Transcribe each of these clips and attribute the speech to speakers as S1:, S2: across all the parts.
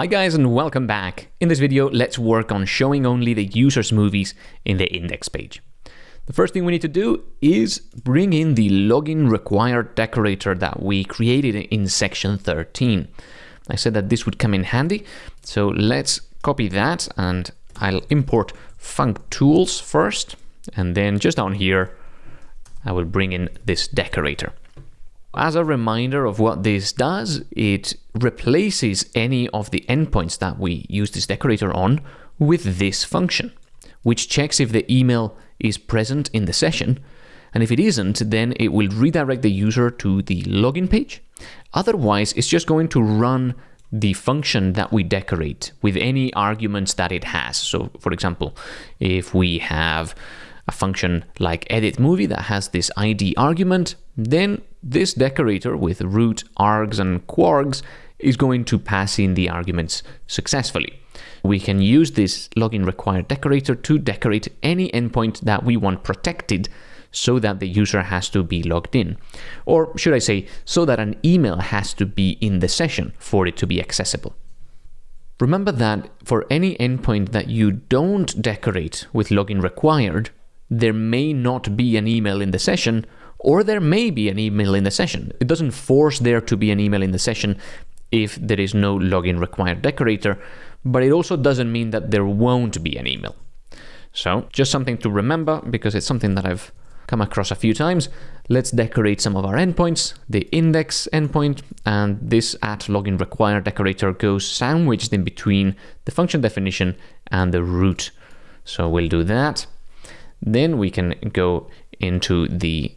S1: Hi guys and welcome back. In this video, let's work on showing only the user's movies in the index page. The first thing we need to do is bring in the login required decorator that we created in section 13. I said that this would come in handy, so let's copy that and I'll import functools first, and then just down here, I will bring in this decorator. As a reminder of what this does, it replaces any of the endpoints that we use this decorator on with this function, which checks if the email is present in the session. And if it isn't, then it will redirect the user to the login page. Otherwise, it's just going to run the function that we decorate with any arguments that it has. So for example, if we have a function like edit movie that has this ID argument, then this decorator with root, args, and kwargs is going to pass in the arguments successfully. We can use this login required decorator to decorate any endpoint that we want protected so that the user has to be logged in. Or should I say, so that an email has to be in the session for it to be accessible. Remember that for any endpoint that you don't decorate with login required, there may not be an email in the session, or there may be an email in the session. It doesn't force there to be an email in the session if there is no login required decorator, but it also doesn't mean that there won't be an email. So just something to remember because it's something that I've come across a few times. Let's decorate some of our endpoints, the index endpoint, and this at login required decorator goes sandwiched in between the function definition and the route. So we'll do that. Then we can go into the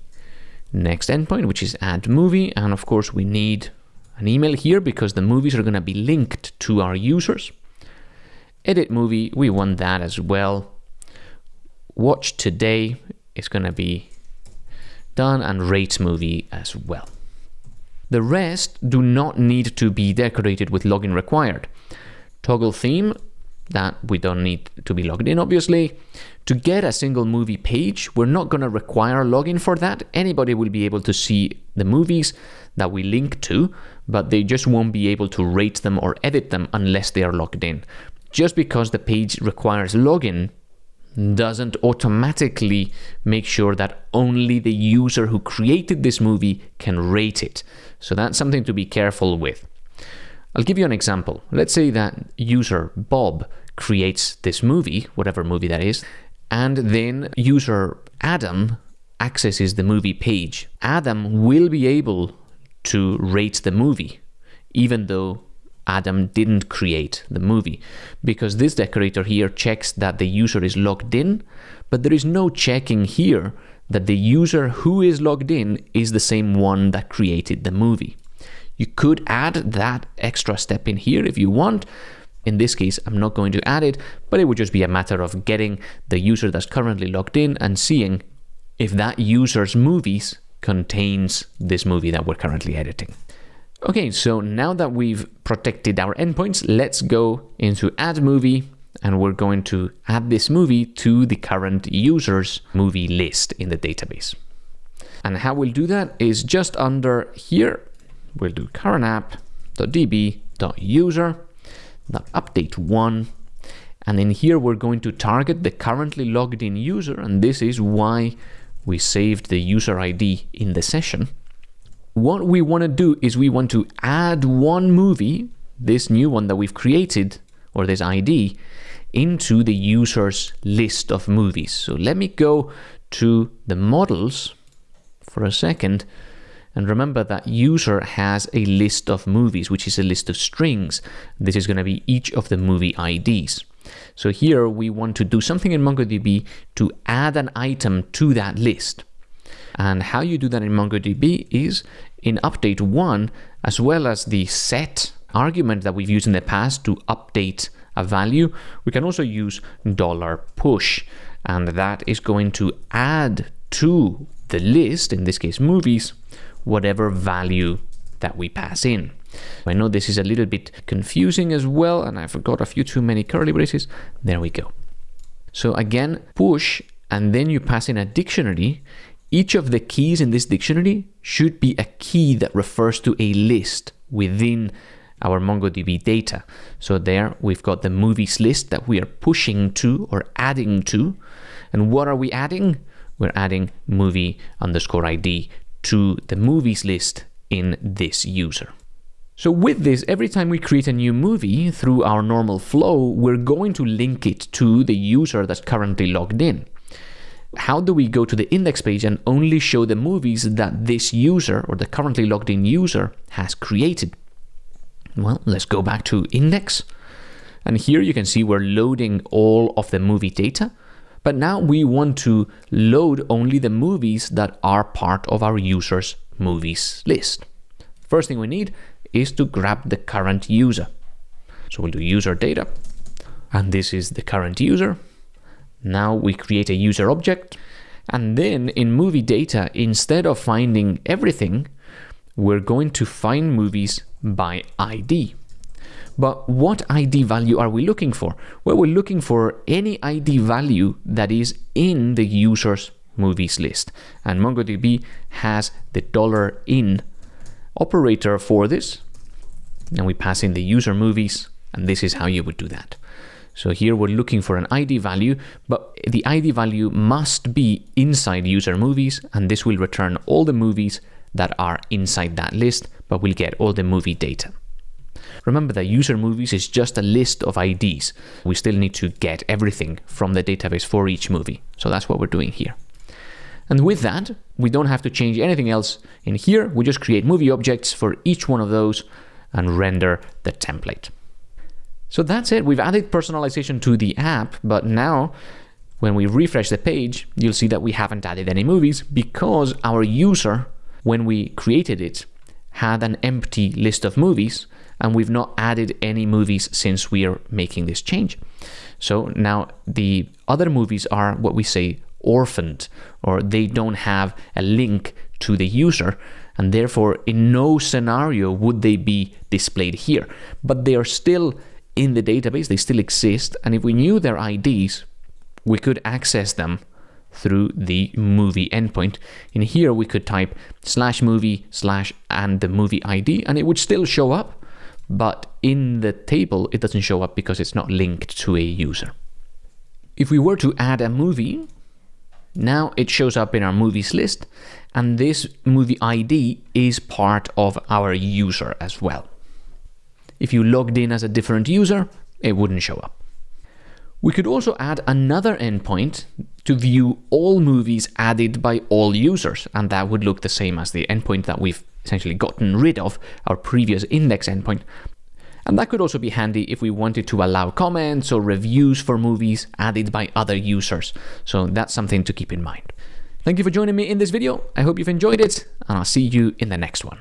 S1: next endpoint, which is add movie. And of course, we need an email here because the movies are going to be linked to our users. Edit movie, we want that as well. Watch today is going to be done and rate movie as well. The rest do not need to be decorated with login required. Toggle theme, that we don't need to be logged in, obviously. To get a single movie page, we're not going to require login for that. Anybody will be able to see the movies that we link to, but they just won't be able to rate them or edit them unless they are logged in. Just because the page requires login doesn't automatically make sure that only the user who created this movie can rate it. So that's something to be careful with. I'll give you an example. Let's say that user Bob creates this movie, whatever movie that is, and then user Adam accesses the movie page. Adam will be able to rate the movie, even though Adam didn't create the movie, because this decorator here checks that the user is logged in, but there is no checking here that the user who is logged in is the same one that created the movie. You could add that extra step in here if you want. In this case, I'm not going to add it, but it would just be a matter of getting the user that's currently logged in and seeing if that user's movies contains this movie that we're currently editing. Okay, so now that we've protected our endpoints, let's go into add movie and we're going to add this movie to the current user's movie list in the database. And how we'll do that is just under here, we'll do current app.db.user, update one, and in here we're going to target the currently logged in user, and this is why we saved the user ID in the session. What we want to do is we want to add one movie, this new one that we've created, or this ID, into the user's list of movies. So let me go to the models for a second and remember that user has a list of movies, which is a list of strings. This is going to be each of the movie IDs. So here we want to do something in MongoDB to add an item to that list. And how you do that in MongoDB is in update one, as well as the set argument that we've used in the past to update a value, we can also use dollar $push, and that is going to add to the list, in this case movies, whatever value that we pass in. I know this is a little bit confusing as well, and I forgot a few too many curly braces. There we go. So again, push, and then you pass in a dictionary. Each of the keys in this dictionary should be a key that refers to a list within our MongoDB data. So there we've got the movies list that we are pushing to or adding to. And what are we adding? We're adding movie underscore ID to the movies list in this user. So with this, every time we create a new movie through our normal flow, we're going to link it to the user that's currently logged in. How do we go to the index page and only show the movies that this user or the currently logged in user has created? Well, let's go back to index. And here you can see we're loading all of the movie data. But now we want to load only the movies that are part of our user's movies list. First thing we need is to grab the current user. So we'll do user data, and this is the current user. Now we create a user object, and then in movie data, instead of finding everything, we're going to find movies by ID. But what ID value are we looking for? Well, we're looking for any ID value that is in the user's movies list. And MongoDB has the dollar $in operator for this. And we pass in the user movies, and this is how you would do that. So here we're looking for an ID value, but the ID value must be inside user movies, and this will return all the movies that are inside that list, but we'll get all the movie data. Remember that user movies is just a list of IDs. We still need to get everything from the database for each movie. So that's what we're doing here. And with that, we don't have to change anything else in here. We just create movie objects for each one of those and render the template. So that's it. We've added personalization to the app, but now when we refresh the page, you'll see that we haven't added any movies because our user, when we created it, had an empty list of movies and we've not added any movies since we are making this change. So now the other movies are what we say orphaned or they don't have a link to the user and therefore in no scenario would they be displayed here. But they are still in the database, they still exist and if we knew their IDs, we could access them through the movie endpoint. In here, we could type slash movie slash and the movie ID, and it would still show up, but in the table, it doesn't show up because it's not linked to a user. If we were to add a movie, now it shows up in our movies list, and this movie ID is part of our user as well. If you logged in as a different user, it wouldn't show up. We could also add another endpoint to view all movies added by all users, and that would look the same as the endpoint that we've essentially gotten rid of, our previous index endpoint. And that could also be handy if we wanted to allow comments or reviews for movies added by other users. So that's something to keep in mind. Thank you for joining me in this video. I hope you've enjoyed it, and I'll see you in the next one.